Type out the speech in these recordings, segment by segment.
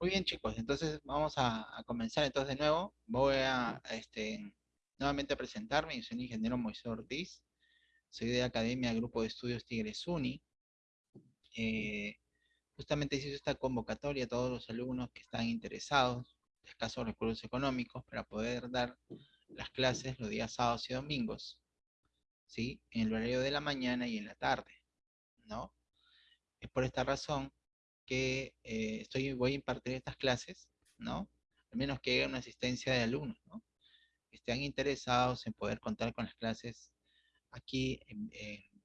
Muy bien, chicos. Entonces vamos a, comenzar entonces de nuevo. Voy a, este, nuevamente a presentarme. Yo soy el ingeniero Moisés Ortiz. Soy de la Academia Grupo de Estudios Tigres Uni. Eh, justamente hice esta convocatoria a todos los alumnos que están interesados, de escasos recursos económicos, para poder dar las clases los días sábados y domingos, ¿sí? En el horario de la mañana y en la tarde, ¿no? Es por esta razón que eh, estoy, voy a impartir estas clases, ¿no? Al menos que haya una asistencia de alumnos, ¿no? Que estén interesados en poder contar con las clases aquí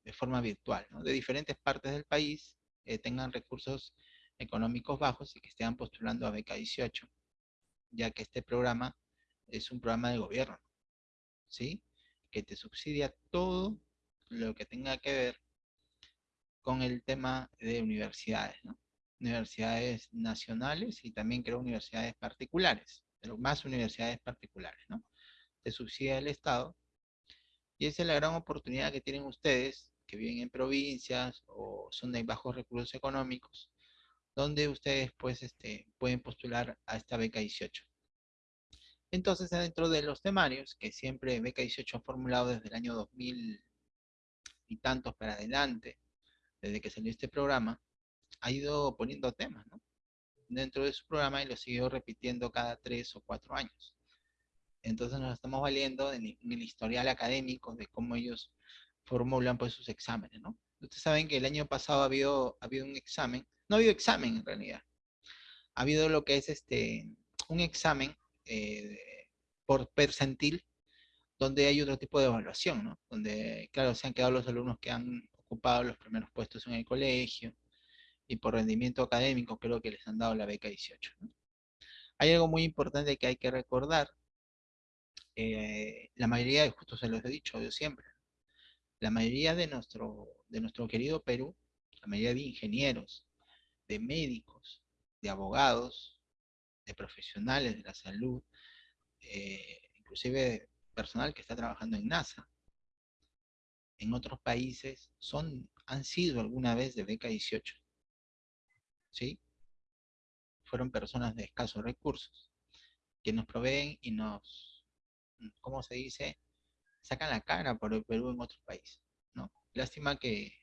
de forma virtual, ¿no? De diferentes partes del país, eh, tengan recursos económicos bajos y que estén postulando a beca 18, ya que este programa es un programa de gobierno, ¿sí? Que te subsidia todo lo que tenga que ver con el tema de universidades, ¿no? Universidades nacionales y también creo universidades particulares, pero más universidades particulares, ¿no? Se subsidia el Estado y esa es la gran oportunidad que tienen ustedes que viven en provincias o son de bajos recursos económicos, donde ustedes pues este, pueden postular a esta beca 18. Entonces, dentro de los temarios, que siempre beca 18 ha formulado desde el año 2000 y tantos para adelante, desde que salió este programa, ha ido poniendo temas, ¿no? Dentro de su programa y lo siguió repitiendo cada tres o cuatro años. Entonces nos estamos valiendo en, el historial académico de cómo ellos formulan pues sus exámenes, ¿no? Ustedes saben que el año pasado ha habido, ha habido un examen, no ha habido examen en realidad, ha habido lo que es este, un examen eh, por percentil, donde hay otro tipo de evaluación, ¿no? Donde, claro, se han quedado los alumnos que han ocupado los primeros puestos en el colegio, y por rendimiento académico creo que les han dado la beca 18. Hay algo muy importante que hay que recordar. Eh, la mayoría, justo se los he dicho yo siempre, la mayoría de nuestro, de nuestro querido Perú, la mayoría de ingenieros, de médicos, de abogados, de profesionales de la salud, eh, inclusive personal que está trabajando en NASA, en otros países, son, han sido alguna vez de beca 18. ¿Sí? Fueron personas de escasos recursos, que nos proveen y nos, ¿cómo se dice? Sacan la cara por el Perú en otros países, ¿no? Lástima que,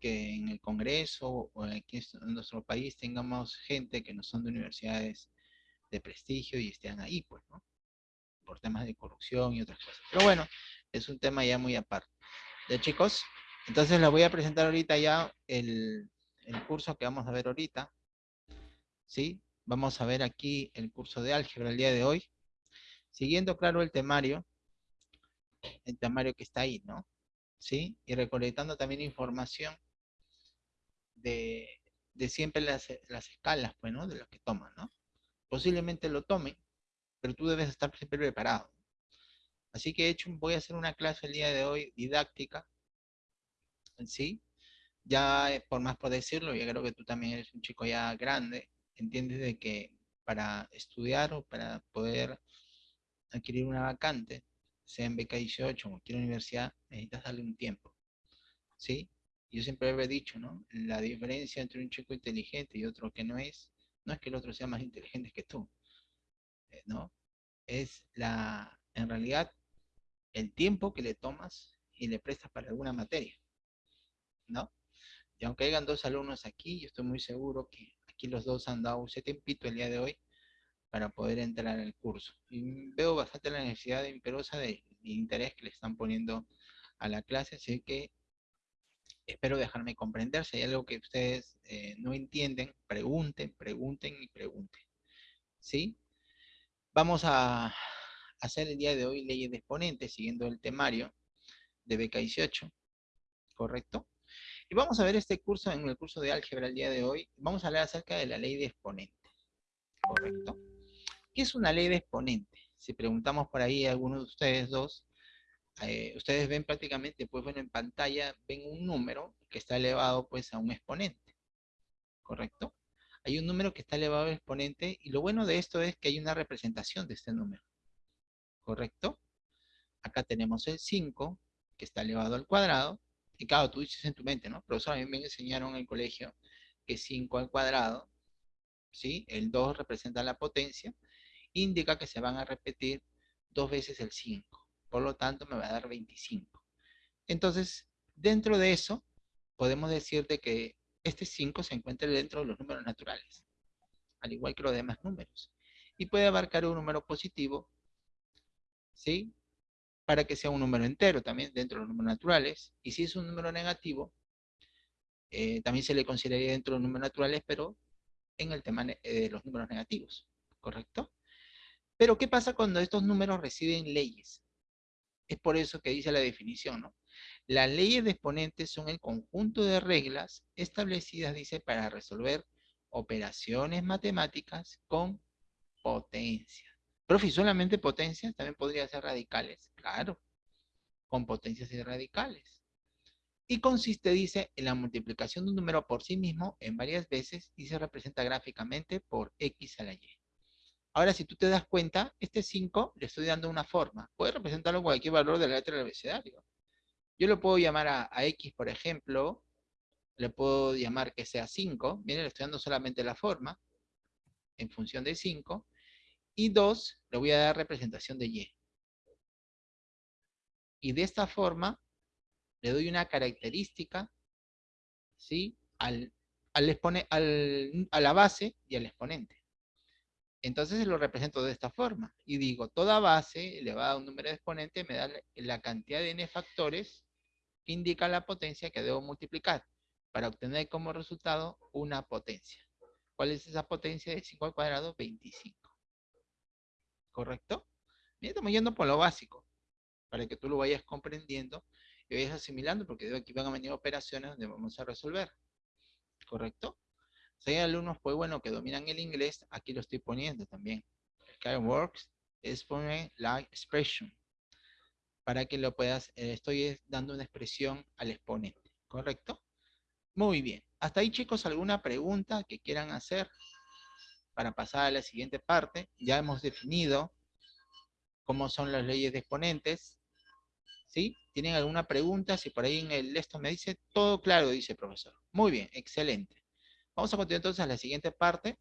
que en el Congreso o aquí en nuestro país tengamos gente que no son de universidades de prestigio y estén ahí, pues, ¿no? Por temas de corrupción y otras cosas. Pero bueno, es un tema ya muy aparte. ¿De chicos? Entonces les voy a presentar ahorita ya el, el curso que vamos a ver ahorita. ¿Sí? Vamos a ver aquí el curso de álgebra el día de hoy. Siguiendo, claro, el temario. El temario que está ahí, ¿no? ¿Sí? Y recolectando también información de, siempre las, escalas, pues, ¿no? De los que toman, ¿no? Posiblemente lo tomen, pero tú debes estar siempre preparado. Así que hecho, voy a hacer una clase el día de hoy didáctica, ¿sí? Ya eh, por más por decirlo, yo creo que tú también eres un chico ya grande, entiendes de que para estudiar o para poder adquirir una vacante, sea en beca 18 o cualquier universidad, necesitas darle un tiempo. ¿Sí? Yo siempre he dicho, ¿no? La diferencia entre un chico inteligente y otro que no es, no es que el otro sea más inteligente que tú, eh, ¿no? Es la, en realidad, el tiempo que le tomas y le prestas para alguna materia, ¿no? Aunque hayan dos alumnos aquí, yo estoy muy seguro que aquí los dos han dado ese tempito el día de hoy para poder entrar al curso. Y veo bastante la necesidad imperosa de, interés que le están poniendo a la clase, así que espero dejarme comprender. Si hay algo que ustedes eh, no entienden, pregunten, pregunten y pregunten. ¿Sí? Vamos a hacer el día de hoy leyes de exponentes, siguiendo el temario de beca 18, ¿correcto? Y vamos a ver este curso, en el curso de álgebra el día de hoy, vamos a hablar acerca de la ley de exponente. ¿Correcto? ¿Qué es una ley de exponente? Si preguntamos por ahí a alguno de ustedes dos, eh, ustedes ven prácticamente, pues bueno, en pantalla ven un número que está elevado pues a un exponente. ¿Correcto? Hay un número que está elevado al exponente y lo bueno de esto es que hay una representación de este número. ¿Correcto? Acá tenemos el 5, que está elevado al cuadrado, y claro, tú dices en tu mente, ¿no? Profesor, a mí me enseñaron en el colegio que 5 al cuadrado ¿sí? El 2 representa la potencia, indica que se van a repetir dos veces el 5. Por lo tanto, me va a dar 25. Entonces, dentro de eso, podemos decir de que este 5 se encuentra dentro de los números naturales, al igual que los demás números. Y puede abarcar un número positivo, ¿sí? Para que sea un número entero también dentro de los números naturales. Y si es un número negativo, eh, también se le consideraría dentro de los números naturales, pero en el tema de los números negativos, ¿correcto? Pero, ¿qué pasa cuando estos números reciben leyes? Es por eso que dice la definición, ¿no? Las leyes de exponentes son el conjunto de reglas establecidas, dice, para resolver operaciones matemáticas con potencia. Profe, ¿solamente potencias? También podría ser radicales. Claro, con potencias y radicales. Y consiste, dice, en la multiplicación de un número por sí mismo en varias veces y se representa gráficamente por x a la y. Ahora, si tú te das cuenta, este 5 le estoy dando una forma. Puede representarlo cualquier valor de la letra del abecedario. Yo lo puedo llamar a, x, por ejemplo. Le puedo llamar que sea 5. Miren, le estoy dando solamente la forma. En función de 5. Y 2, le voy a dar representación de y. Y de esta forma, le doy una característica, ¿sí? Al, al, al, a la base y al exponente. Entonces lo represento de esta forma. Y digo, toda base elevada a un número de exponente me da la cantidad de n factores que indica la potencia que debo multiplicar para obtener como resultado una potencia. ¿Cuál es esa potencia de 5 al cuadrado? 25. ¿Correcto? Estamos yendo por lo básico, para que tú lo vayas comprendiendo y vayas asimilando, porque aquí van a venir operaciones donde vamos a resolver. ¿Correcto? Si hay alumnos, pues bueno, que dominan el inglés, aquí lo estoy poniendo también. Kind works es poner la expression para que lo puedas, eh, estoy dando una expresión al exponente, ¿correcto? Muy bien. Hasta ahí, chicos, ¿alguna pregunta que quieran hacer para pasar a la siguiente parte? Ya hemos definido cómo son las leyes de exponentes, ¿sí? ¿Tienen alguna pregunta? Si por ahí en el esto me dice, todo claro, dice el profesor. Muy bien, excelente. Vamos a continuar entonces a la siguiente parte.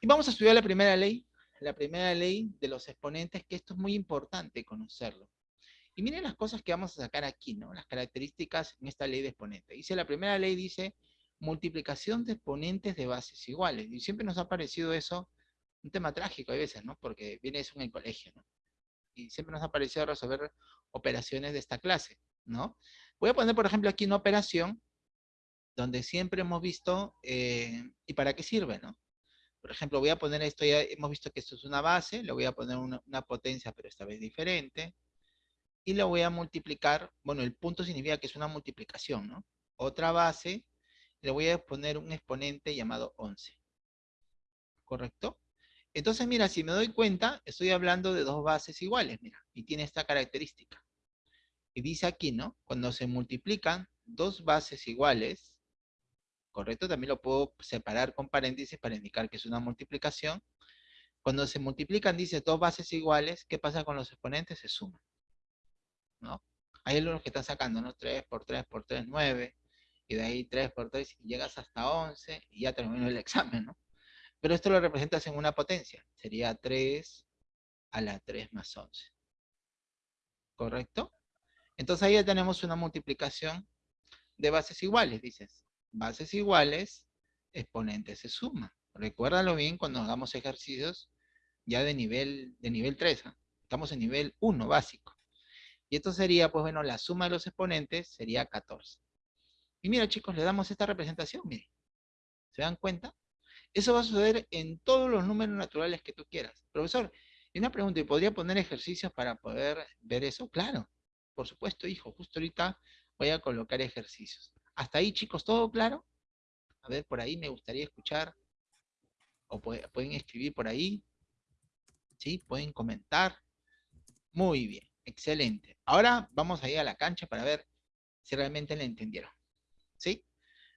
Y vamos a estudiar la primera ley, la primera ley de los exponentes, que esto es muy importante conocerlo. Y miren las cosas que vamos a sacar aquí, ¿no? Las características en esta ley de exponentes. Dice, la primera ley dice, multiplicación de exponentes de bases iguales. Y siempre nos ha parecido eso un tema trágico a veces, ¿no? Porque viene eso en el colegio. Y siempre nos ha parecido resolver operaciones de esta clase, ¿no? Voy a poner, por ejemplo, aquí una operación donde siempre hemos visto, eh, ¿y para qué sirve, no? Por ejemplo, voy a poner esto, ya hemos visto que esto es una base, le voy a poner una, potencia, pero esta vez diferente, y lo voy a multiplicar, bueno, el punto significa que es una multiplicación, ¿no? Otra base, le voy a poner un exponente llamado 11. ¿Correcto? Entonces, mira, si me doy cuenta, estoy hablando de dos bases iguales, mira, y tiene esta característica. Y dice aquí, ¿no? Cuando se multiplican dos bases iguales, ¿correcto? También lo puedo separar con paréntesis para indicar que es una multiplicación. Cuando se multiplican, dice, dos bases iguales, ¿qué pasa con los exponentes? Se suman, ¿no? Hay algunos que están sacando, ¿no? 3 por 3 por 3, 9, y de ahí 3 por 3, y llegas hasta 11, y ya terminó el examen, ¿no? Pero esto lo representas en una potencia, sería 3 a la 3 más 11. ¿Correcto? Entonces ahí ya tenemos una multiplicación de bases iguales, dices bases iguales, exponentes se suman. Recuérdalo bien cuando hagamos ejercicios ya de nivel, de nivel 3. ¿ah? Estamos en nivel 1 básico. Y esto sería, pues bueno, la suma de los exponentes sería 14. Y mira chicos, le damos esta representación, miren. ¿Se dan cuenta? Eso va a suceder en todos los números naturales que tú quieras. Profesor, y una pregunta, ¿y podría poner ejercicios para poder ver eso? Claro, por supuesto, hijo. Justo ahorita voy a colocar ejercicios. Hasta ahí, chicos, ¿todo claro? A ver, por ahí me gustaría escuchar. O pueden escribir por ahí. ¿Sí? Pueden comentar. Muy bien, excelente. Ahora vamos a ir a la cancha para ver si realmente le entendieron. ¿Sí?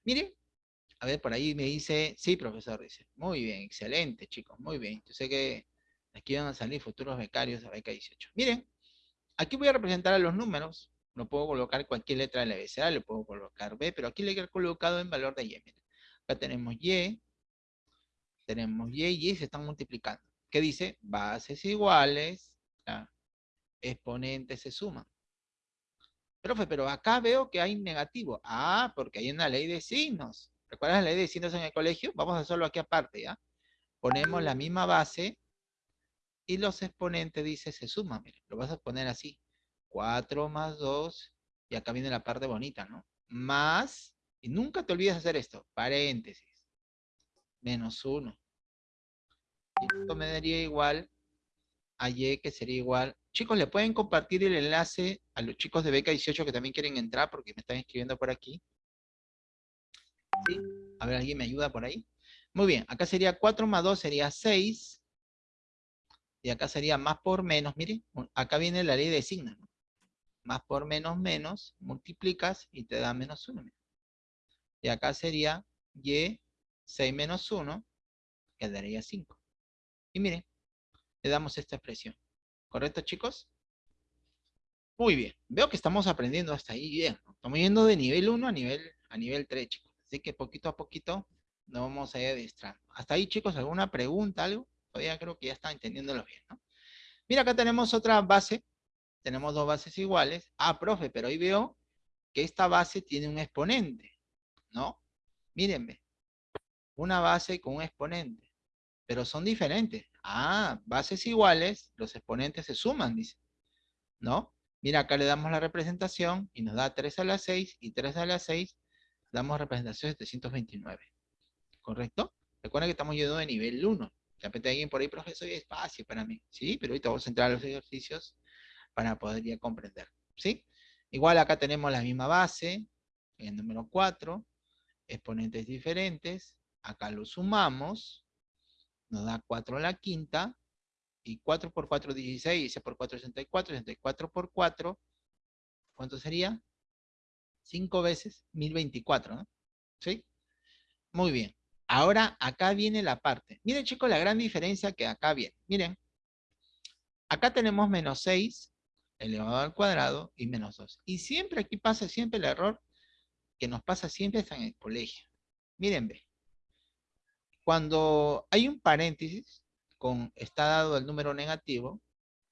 Miren, a ver, por ahí me dice, sí, profesor, dice. Muy bien, excelente, chicos, muy bien. Yo sé que aquí van a salir futuros becarios a beca 18. Miren, aquí voy a representar a los números no puedo colocar cualquier letra de la abecedario, le puedo colocar B, pero aquí le he colocado en valor de Y. Acá tenemos Y, tenemos y y se están multiplicando. ¿Qué dice? Bases iguales, exponentes se suman. Profe, pero acá veo que hay negativo. Ah, porque hay una ley de signos. ¿Recuerdas la ley de signos en el colegio? Vamos a hacerlo aquí aparte, ¿ya? Ponemos la misma base y los exponentes, dice, se suman. Mire, lo vas a poner así. 4 más 2, y acá viene la parte bonita, ¿no? Más, y nunca te olvides hacer esto, paréntesis, menos 1. esto me daría igual a Y, que sería igual. Chicos, ¿le pueden compartir el enlace a los chicos de Beca 18 que también quieren entrar? Porque me están escribiendo por aquí. ¿Sí? A ver, ¿alguien me ayuda por ahí? Muy bien, acá sería 4 más 2 sería 6. Y acá sería más por menos, miren, acá viene la ley de signos. Más por menos menos, multiplicas y te da menos 1. Y acá sería y 6 menos 1, quedaría 5. Y miren, le damos esta expresión. ¿Correcto, chicos? Muy bien. Veo que estamos aprendiendo hasta ahí bien. Estamos yendo de nivel 1 a nivel, a nivel 3, chicos. Así que poquito a poquito nos vamos a ir adiestrando. Hasta ahí, chicos, ¿alguna pregunta, algo? Todavía creo que ya están entendiéndolo bien, ¿no? Mira, acá tenemos otra base. Tenemos dos bases iguales. Ah, profe, pero ahí veo que esta base tiene un exponente, ¿no? Mírenme. Una base con un exponente. Pero son diferentes. Ah, bases iguales, los exponentes se suman, dice. ¿No? Mira, acá le damos la representación y nos da 3 a la 6 y 3 a la 6 damos representación 729. ¿Correcto? Recuerden que estamos yendo de nivel 1. De repente alguien por ahí, profesor, es fácil para mí. Sí, pero ahorita vamos a entrar a los ejercicios para poder ya comprender. ¿Sí? Igual acá tenemos la misma base, el número 4, exponentes diferentes. Acá lo sumamos nos da 4 a la quinta, y 4 por 4 16, 16 por 4 64, 64 por 4, ¿cuánto sería? 5 veces 1024, ¿no? ¿Sí? Muy bien. Ahora acá viene la parte. Miren chicos la gran diferencia que acá viene. Miren. Acá tenemos menos 6 elevado al cuadrado y menos 2. Y siempre aquí pasa siempre el error que nos pasa siempre en el colegio. Miren, ve. Cuando hay un paréntesis, con está dado el número negativo,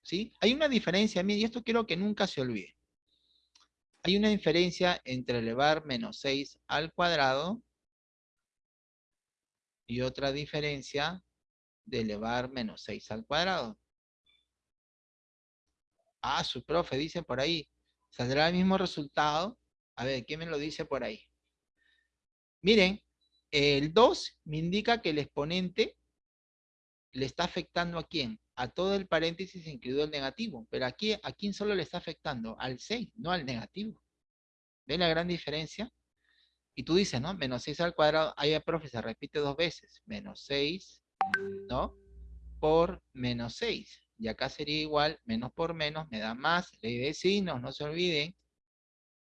¿sí? Hay una diferencia, y esto quiero que nunca se olvide. Hay una diferencia entre elevar menos 6 al cuadrado y otra diferencia de elevar menos 6 al cuadrado. Ah, su profe dice por ahí, ¿saldrá el mismo resultado? A ver, ¿quién me lo dice por ahí? Miren, el 2 me indica que el exponente le está afectando a quién? A todo el paréntesis incluido el negativo. Pero aquí, ¿a quién solo le está afectando? Al 6, no al negativo. ¿Ven la gran diferencia? Y tú dices, ¿no? Menos 6 al cuadrado. Ahí, profe, se repite dos veces. Menos 6, ¿no? Por menos 6. Y acá sería igual, menos por menos, me da más. Ley de signos, no se olviden.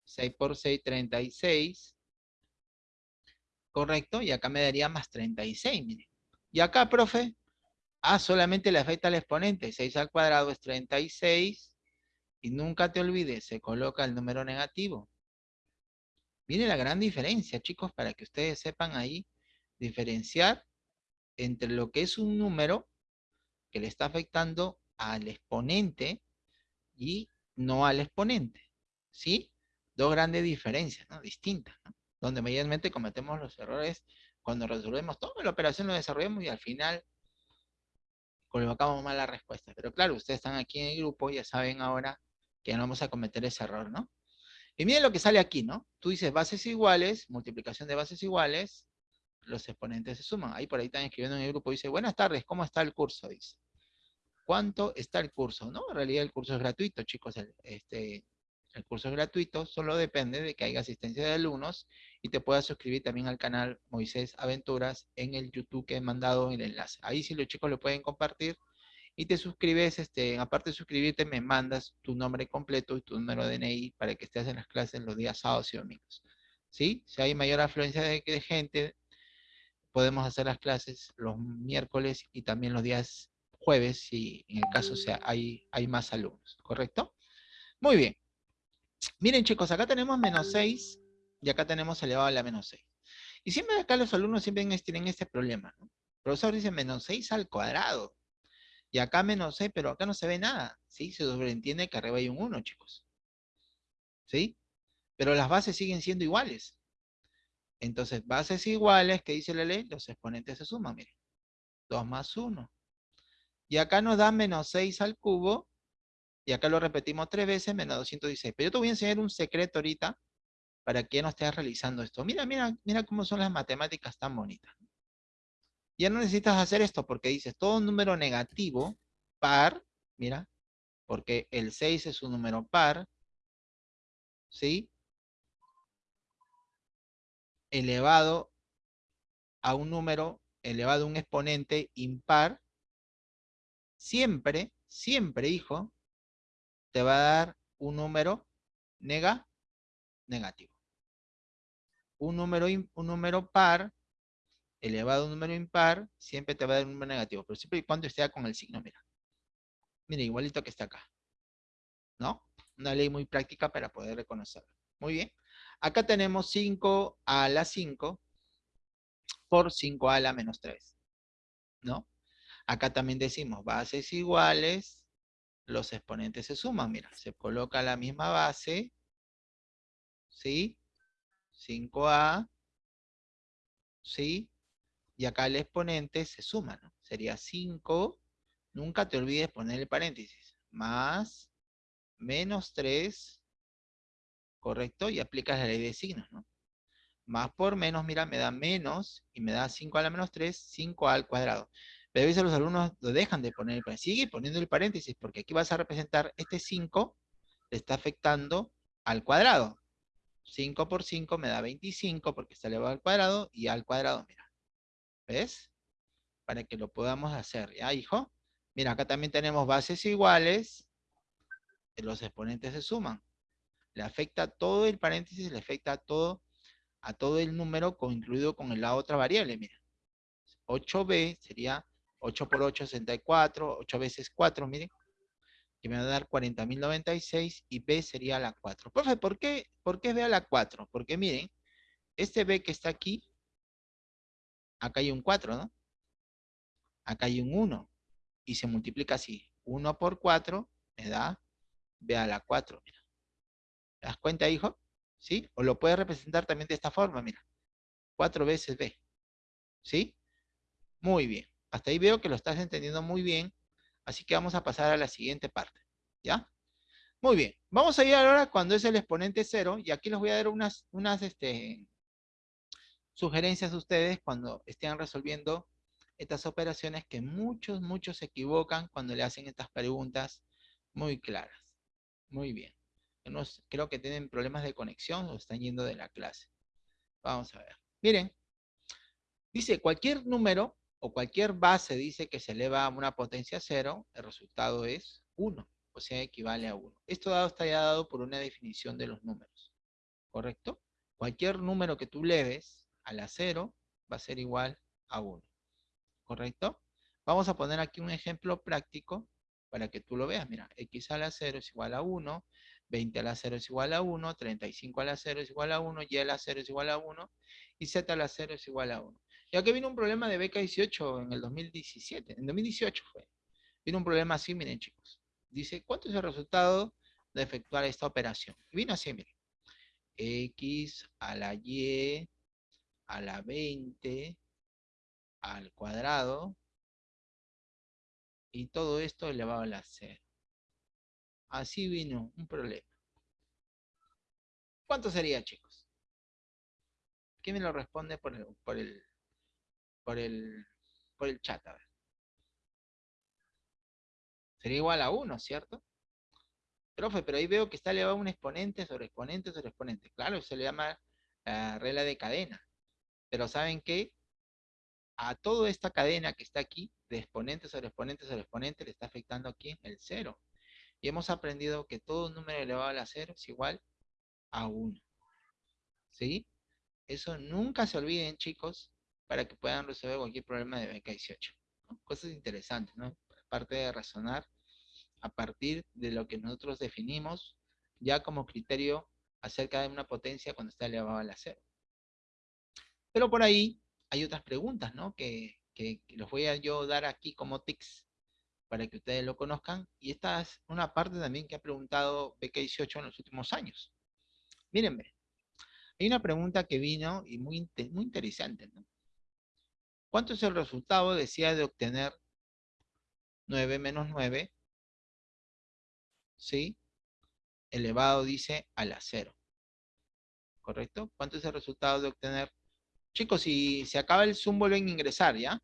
6 por 6, 36. Correcto, y acá me daría más 36, miren. Y acá, profe, ah, solamente le afecta al exponente, 6 al cuadrado es 36, y nunca te olvides, se coloca el número negativo. Miren la gran diferencia, chicos, para que ustedes sepan ahí diferenciar entre lo que es un número que le está afectando al exponente y no al exponente, ¿sí? Dos grandes diferencias, ¿no? Distintas, ¿no? Donde mayormente cometemos los errores cuando resolvemos toda la operación, lo desarrollamos y al final colocamos mal la respuesta. Pero claro, ustedes están aquí en el grupo, ya saben ahora que no vamos a cometer ese error, ¿no? Y miren lo que sale aquí, ¿no? Tú dices bases iguales, multiplicación de bases iguales, los exponentes se suman. Ahí por ahí están escribiendo en el grupo, dice, buenas tardes, ¿cómo está el curso? Dice. ¿Cuánto está el curso? No, en realidad el curso es gratuito, chicos. este, el curso es gratuito, solo depende de que haya asistencia de alumnos y te puedas suscribir también al canal Moisés Aventuras en el YouTube que he mandado el enlace. Ahí si los chicos lo pueden compartir y te suscribes, este, aparte de suscribirte me mandas tu nombre completo y tu número de DNI para que estés en las clases los días sábados y domingos. ¿Sí? Si hay mayor afluencia de, de gente, podemos hacer las clases los miércoles y también los días jueves si en el caso sea, hay, hay más alumnos, ¿correcto? Muy bien. Miren chicos, acá tenemos menos 6 y acá tenemos elevado a la menos 6. Y siempre acá los alumnos siempre tienen este problema. profesor dice menos 6 al cuadrado. Y acá menos 6, pero acá no se ve nada. ¿Sí? Se sobreentiende que arriba hay un 1, chicos. ¿Sí? Pero las bases siguen siendo iguales. Entonces, bases iguales, ¿qué dice la ley? Los exponentes se suman, miren. 2 más 1. Y acá nos da menos 6 al cubo. Y acá lo repetimos tres veces, menos 216. Pero yo te voy a enseñar un secreto ahorita para que no estés realizando esto. Mira, mira, mira cómo son las matemáticas tan bonitas. Ya no necesitas hacer esto porque dices todo número negativo, par, mira, porque el 6 es un número par, ¿sí? Elevado a un número, elevado a un exponente impar, siempre, siempre, hijo, te va a dar un número nega, negativo. Un número, un número par elevado a un número impar, siempre te va a dar un número negativo, pero siempre y cuando esté con el signo, mira. Mira, igualito que está acá. ¿No? Una ley muy práctica para poder reconocerlo. Muy bien. Acá tenemos 5 a la 5 por 5 a la menos 3. ¿No? Acá también decimos bases iguales, los exponentes se suman. Mira, se coloca la misma base. ¿Sí? 5a. ¿Sí? y acá el exponente se suma, ¿no? Sería 5, nunca te olvides poner el paréntesis, más, menos 3, ¿correcto? Y aplicas la ley de signos, ¿no? Más por menos, mira, me da menos, y me da 5 a la menos 3, 5 al cuadrado. Pero a veces los alumnos lo dejan de poner el paréntesis. Sigue poniendo el paréntesis, porque aquí vas a representar este 5, le está afectando al cuadrado. 5 por 5 me da 25, porque está elevado al cuadrado, y al cuadrado, mira. ¿Ves? Para que lo podamos hacer. ¿Ya, hijo? Mira, acá también tenemos bases iguales. Los exponentes se suman. Le afecta todo el paréntesis, le afecta a todo, a todo el número incluido con la otra variable. Mira. 8b sería 8 por 8, 64. 8 veces 4, miren. Que me va a dar 40.096 y b sería la 4. Profe, ¿por qué, ¿por qué b a la 4? Porque miren, este b que está aquí acá hay un 4, ¿no? Acá hay un 1. Y se multiplica así. 1 por 4 me da b a la 4. Mira. ¿Te das cuenta, hijo? ¿Sí? O lo puedes representar también de esta forma, mira. 4 veces b. ¿Sí? Muy bien. Hasta ahí veo que lo estás entendiendo muy bien. Así que vamos a pasar a la siguiente parte. ¿Ya? Muy bien. Vamos a ir ahora cuando es el exponente 0. Y aquí les voy a dar unas, unas este, sugerencias a ustedes cuando estén resolviendo estas operaciones que muchos, muchos se equivocan cuando le hacen estas preguntas muy claras. Muy bien. creo que tienen problemas de conexión o están yendo de la clase. Vamos a ver. Miren, dice cualquier número o cualquier base dice que se eleva a una potencia cero, el resultado es 1, o sea, equivale a 1. Esto dado está ya dado por una definición de los números, ¿correcto? Cualquier número que tú leves a la 0 va a ser igual a 1. ¿Correcto? Vamos a poner aquí un ejemplo práctico para que tú lo veas. Mira, x a la 0 es igual a 1, 20 a la 0 es igual a 1, 35 a la 0 es igual a 1, y a la 0 es igual a 1, y z a la 0 es igual a 1. Y aquí vino un problema de beca 18 en el 2017, en 2018 fue. Vino un problema así, miren chicos. Dice, ¿cuánto es el resultado de efectuar esta operación? Vino así, miren. x a la y a la 20 al cuadrado y todo esto elevado a la 0. Así vino un problema. ¿Cuánto sería, chicos? ¿Quién me lo responde por el, por el, por el chat? A ver. Sería igual a 1, ¿cierto? Profe, pero ahí veo que está elevado un exponente sobre exponente sobre exponente. Claro, se le llama la regla de cadena. Pero ¿saben qué? A toda esta cadena que está aquí, de exponente sobre exponente sobre exponente, le está afectando aquí el cero. Y hemos aprendido que todo número elevado a la cero es igual a 1. ¿Sí? Eso nunca se olviden, chicos, para que puedan resolver cualquier problema de beca 18. Cosas interesantes, ¿no? Aparte de razonar a partir de lo que nosotros definimos ya como criterio acerca de una potencia cuando está elevado a la cero. Pero por ahí hay otras preguntas, ¿no? Que, que, los voy a yo dar aquí como tics para que ustedes lo conozcan. Y esta es una parte también que ha preguntado BK18 en los últimos años. Mírenme, hay una pregunta que vino y muy, muy interesante. ¿no? ¿Cuánto es el resultado, decía, de obtener 9 menos 9? ¿Sí? Elevado, dice, a la 0. ¿Correcto? ¿Cuánto es el resultado de obtener? Chicos, si se acaba el Zoom, vuelven a ingresar, ¿ya?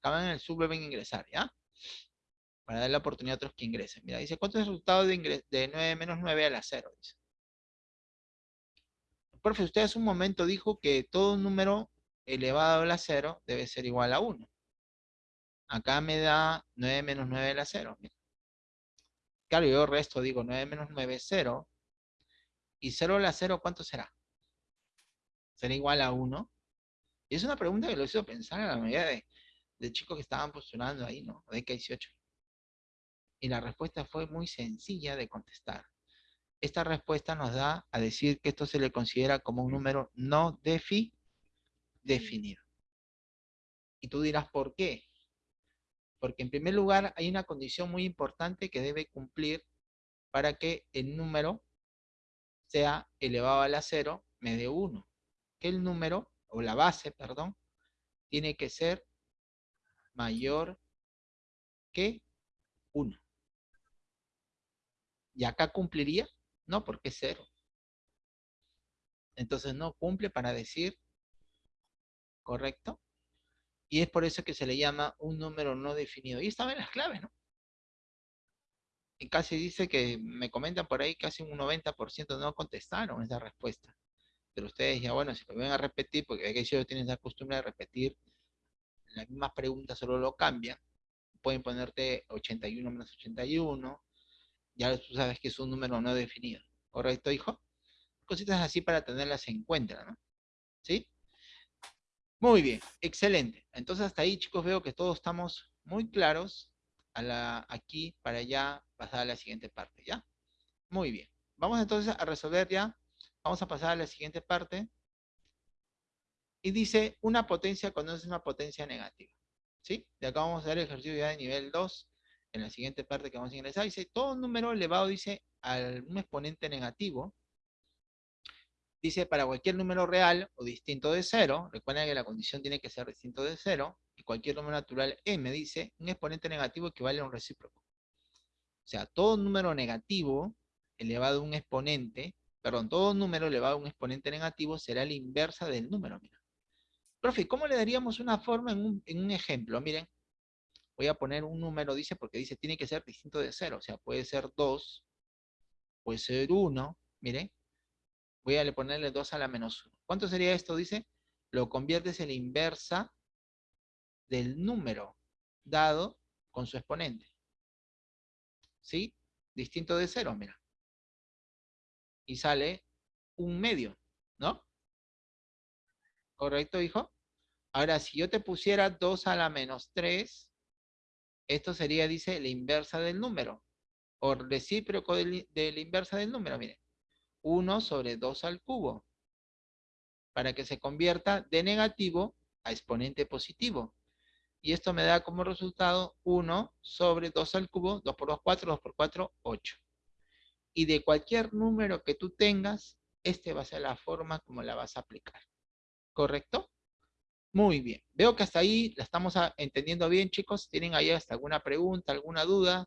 Acaban el Zoom, vuelven a ingresar, ¿ya? Para dar la oportunidad a otros que ingresen. Mira, dice, ¿cuánto es el resultado de, de 9 menos 9 a la 0? Dice. Profe, usted hace un momento dijo que todo número elevado a la 0 debe ser igual a 1. Acá me da 9 menos 9 a la 0. Claro, yo resto digo 9 menos 9 es 0. ¿Y 0 a la 0 cuánto será? ¿Será igual a 1? Y es una pregunta que lo hizo pensar a la mayoría de, chicos que estaban postulando ahí, ¿no? De K18. Y la respuesta fue muy sencilla de contestar. Esta respuesta nos da a decir que esto se le considera como un número no defi definido. Y tú dirás, ¿por qué? Porque en primer lugar hay una condición muy importante que debe cumplir para que el número sea elevado a la cero me dé 1. Que el número, o la base, perdón, tiene que ser mayor que 1. ¿Y acá cumpliría? No, porque es 0. Entonces no cumple para decir ¿correcto? Y es por eso que se le llama un número no definido. Y estaban las claves, ¿no? Y casi dice que, me comentan por ahí, casi un 90% no contestaron esa respuesta. Pero ustedes ya, bueno, si lo ven a repetir, porque que ellos tienen la costumbre de repetir las mismas preguntas, solo lo cambian. Pueden ponerte 81 menos 81. Ya tú sabes que es un número no definido. ¿Correcto, hijo? Cositas así para tenerlas en cuenta, ¿no? ¿Sí? Muy bien, excelente. Entonces hasta ahí, chicos, veo que todos estamos muy claros a la, aquí para ya pasar a la siguiente parte, ¿ya? Muy bien. Vamos entonces a resolver ya. Vamos a pasar a la siguiente parte. Y dice, una potencia conoce una potencia negativa. ¿Sí? De acá vamos a hacer el ejercicio ya de nivel 2. En la siguiente parte que vamos a ingresar, dice, todo número elevado, dice, a un exponente negativo, Dice, para cualquier número real o distinto de cero, recuerden que la condición tiene que ser distinto de cero, y cualquier número natural m dice, un exponente negativo equivale a un recíproco. O sea, todo número negativo elevado a un exponente, perdón, todo número elevado a un exponente negativo será la inversa del número, mira. Profe, ¿cómo le daríamos una forma en un, en un ejemplo? Miren, voy a poner un número, dice, porque dice, tiene que ser distinto de cero, o sea, puede ser 2, puede ser 1, miren, Voy a ponerle 2 a la menos 1. ¿Cuánto sería esto? Dice, lo conviertes en la inversa del número dado con su exponente. ¿Sí? Distinto de 0, mira. Y sale un medio, ¿no? ¿Correcto, hijo? Ahora, si yo te pusiera 2 a la menos 3, esto sería, dice, la inversa del número. O recíproco de la inversa del número, miren. 1 sobre 2 al cubo, para que se convierta de negativo a exponente positivo. Y esto me da como resultado 1 sobre 2 al cubo, 2 por 2, 4, 2 por 4, 8. Y de cualquier número que tú tengas, este va a ser la forma como la vas a aplicar. ¿Correcto? Muy bien. Veo que hasta ahí la estamos entendiendo bien, chicos. ¿Tienen ahí hasta alguna pregunta, alguna duda?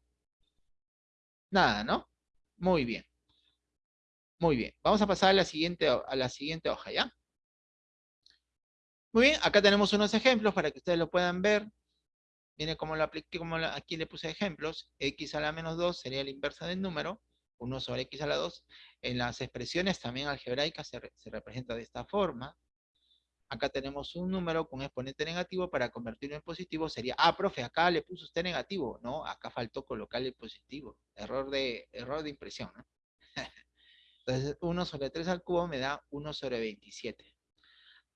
Nada, ¿no? Muy bien. Muy bien, vamos a pasar a la siguiente, a la siguiente hoja, ¿ya? Muy bien, acá tenemos unos ejemplos para que ustedes lo puedan ver. Miren cómo lo apliqué, como aquí le puse ejemplos. x a la menos 2 sería la inversa del número. 1 sobre x a la 2. En las expresiones también algebraicas se, se representa de esta forma. Acá tenemos un número con exponente negativo. Para convertirlo en positivo sería... Ah, profe, acá le puso usted negativo. No, acá faltó colocarle positivo. Error de, error de impresión, ¿no? Entonces, 1 sobre 3 al cubo me da 1 sobre 27.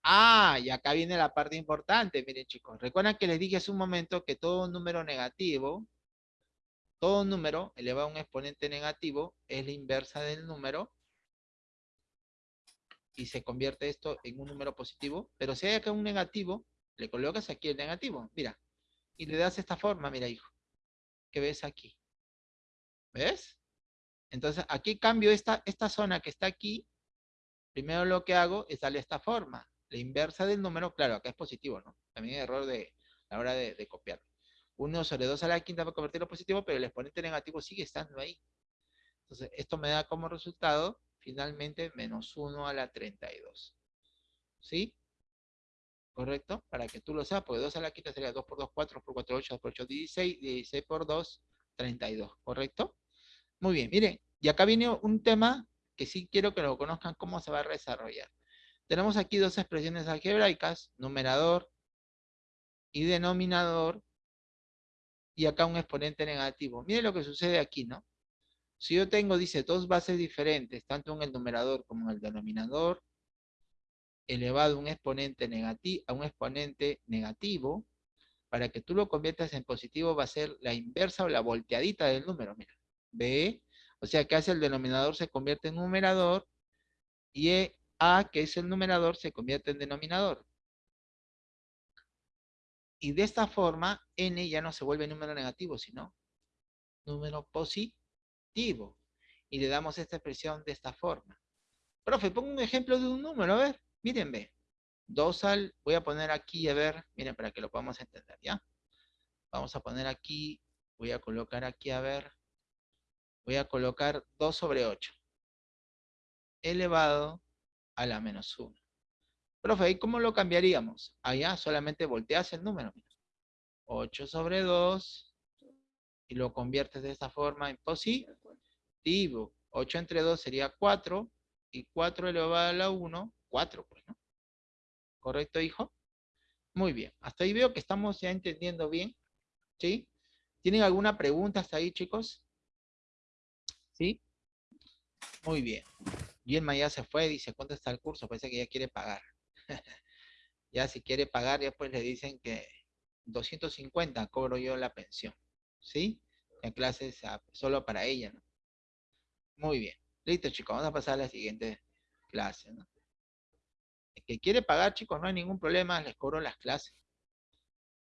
Ah, y acá viene la parte importante, miren chicos. Recuerdan que les dije hace un momento que todo número negativo, todo número elevado a un exponente negativo es la inversa del número y se convierte esto en un número positivo. Pero si hay acá un negativo, le colocas aquí el negativo, mira, y le das esta forma, mira hijo, que ves aquí. ¿Ves? Entonces aquí cambio esta, esta zona que está aquí, primero lo que hago es darle esta forma, la inversa del número, claro, acá es positivo, ¿no? También hay error de la hora de, de copiar. 1 sobre 2 a la quinta va a convertirlo positivo, pero el exponente negativo sigue estando ahí. Entonces, esto me da como resultado, finalmente, menos 1 a la 32. ¿Sí? ¿Correcto? Para que tú lo sepas, porque 2 a la quinta sería 2 por 2, 4, por 4, 8, 2 por 8, 16, 16 por 2, 32. ¿Correcto? Muy bien, miren, y acá viene un tema que sí quiero que lo conozcan cómo se va a desarrollar. Tenemos aquí dos expresiones algebraicas, numerador y denominador, y acá un exponente negativo. Miren lo que sucede aquí, ¿no? Si yo tengo, dice, dos bases diferentes, tanto en el numerador como en el denominador, elevado a un exponente, negativo, a un exponente negativo, para que tú lo conviertas en positivo va a ser la inversa o la volteadita del número, mira. ¿Ve? O sea, que hace el denominador se convierte en numerador y e, A, que es el numerador, se convierte en denominador. Y de esta forma, N ya no se vuelve número negativo, sino número positivo y le damos esta expresión de esta forma. Profe, pongo un ejemplo de un número, a ver, miren, ve. 2 al, voy a poner aquí, a ver, miren, para que lo podamos entender, ¿ya? Vamos a poner aquí, voy a colocar aquí, a ver, voy a colocar 2 sobre 8, elevado a la menos 1. Profe, ¿y cómo lo cambiaríamos? Allá solamente volteas el número, 8 sobre 2, y lo conviertes de esta forma en positivo. 8 entre 2 sería 4, y 4 elevado a la 1, 4, pues, ¿no? ¿Correcto, hijo? Muy bien. Hasta ahí veo que estamos ya entendiendo bien. ¿Sí? ¿Tienen alguna pregunta hasta ahí, chicos? ¿Sí? Muy bien. Yelma ya se fue, dice, ¿cuánto está el curso? Parece que ya quiere pagar. ya si quiere pagar, ya pues le dicen que 250 cobro yo la pensión. ¿sí? En clases solo para ella, ¿no? Muy bien. Listo, chicos, vamos a pasar a la siguiente clase, ¿no? El que quiere pagar, chicos, no hay ningún problema, les cobro las clases.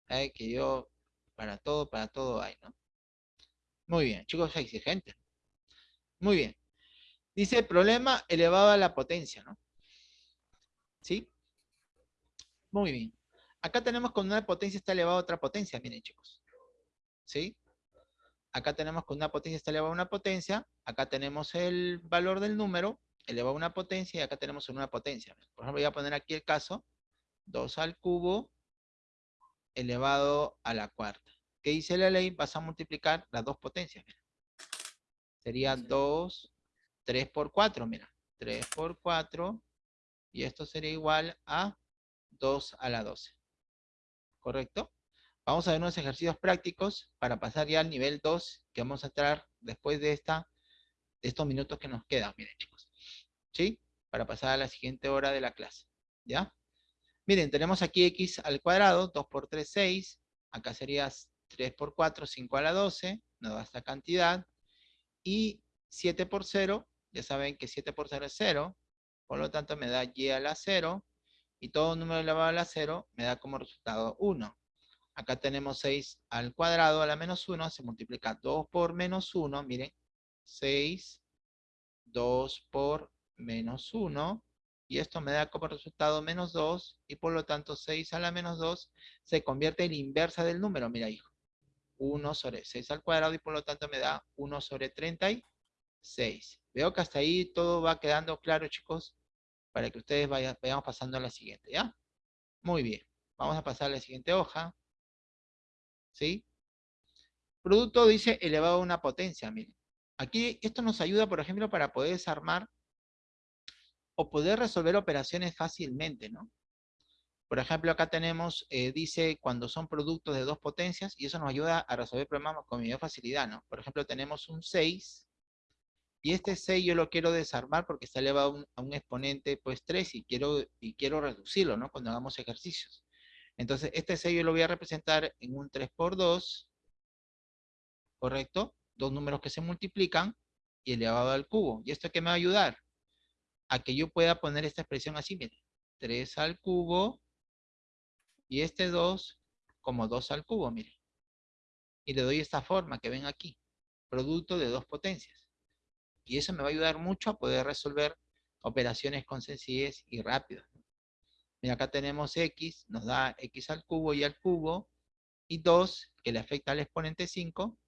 Hay que yo, para todo, para todo hay, ¿no? Muy bien, chicos, exigente. Muy bien. Dice problema elevado a la potencia, ¿no? ¿Sí? Muy bien. Acá tenemos con una potencia está elevado a otra potencia, miren chicos. ¿Sí? acá tenemos que una potencia está elevada a una potencia, acá tenemos el valor del número, elevado a una potencia, y acá tenemos una potencia. Por ejemplo, voy a poner aquí el caso, 2 al cubo elevado a la cuarta. ¿Qué dice la ley? Vas a multiplicar las dos potencias. Sería 2, 3 por 4, mira. 3 por 4, y esto sería igual a 2 a la 12. ¿Correcto? Vamos a ver unos ejercicios prácticos para pasar ya al nivel 2, que vamos a entrar después de, esta, de estos minutos que nos quedan, miren chicos. ¿Sí? Para pasar a la siguiente hora de la clase. ¿Ya? Miren, tenemos aquí x al cuadrado, 2 por 3, 6. Acá sería 3 por 4, 5 a la 12. Nos da esta cantidad. Y 7 por 0, ya saben que 7 por 0 es 0. Por lo tanto, me da y a la 0. Y todo número elevado a la 0 me da como resultado 1. Acá tenemos 6 al cuadrado a la menos 1, se multiplica 2 por menos 1, miren, 6, 2 por menos 1, y esto me da como resultado menos 2, y por lo tanto 6 a la menos 2 se convierte en inversa del número, mira hijo. 1 sobre 6 al cuadrado, y por lo tanto me da 1 sobre 36. Veo que hasta ahí todo va quedando claro, chicos, para que ustedes vayan, vayamos pasando a la siguiente, ¿ya? Muy bien. Vamos a pasar a la siguiente hoja. ¿sí? Producto dice elevado a una potencia, miren. Aquí esto nos ayuda, por ejemplo, para poder desarmar o poder resolver operaciones fácilmente, ¿no? Por ejemplo, acá tenemos, eh, dice cuando son productos de dos potencias, y eso nos ayuda a resolver problemas con mayor facilidad, ¿no? Por ejemplo, tenemos un 6, y este 6 yo lo quiero desarmar porque está elevado a un, exponente, pues 3, y quiero, y quiero reducirlo, ¿no? Cuando hagamos ejercicios. Entonces, este 6 yo lo voy a representar en un 3 por 2, ¿correcto? Dos números que se multiplican y elevado al cubo. ¿Y esto qué me va a ayudar? A que yo pueda poner esta expresión así, miren. 3 al cubo Y este 2 como 2 al cubo, miren. Y le doy esta forma que ven aquí. Producto de dos potencias. Y eso me va a ayudar mucho a poder resolver operaciones con sencillez y rápido. Mira, acá tenemos x, nos da x al cubo y al cubo, y 2, que le afecta al exponente 5,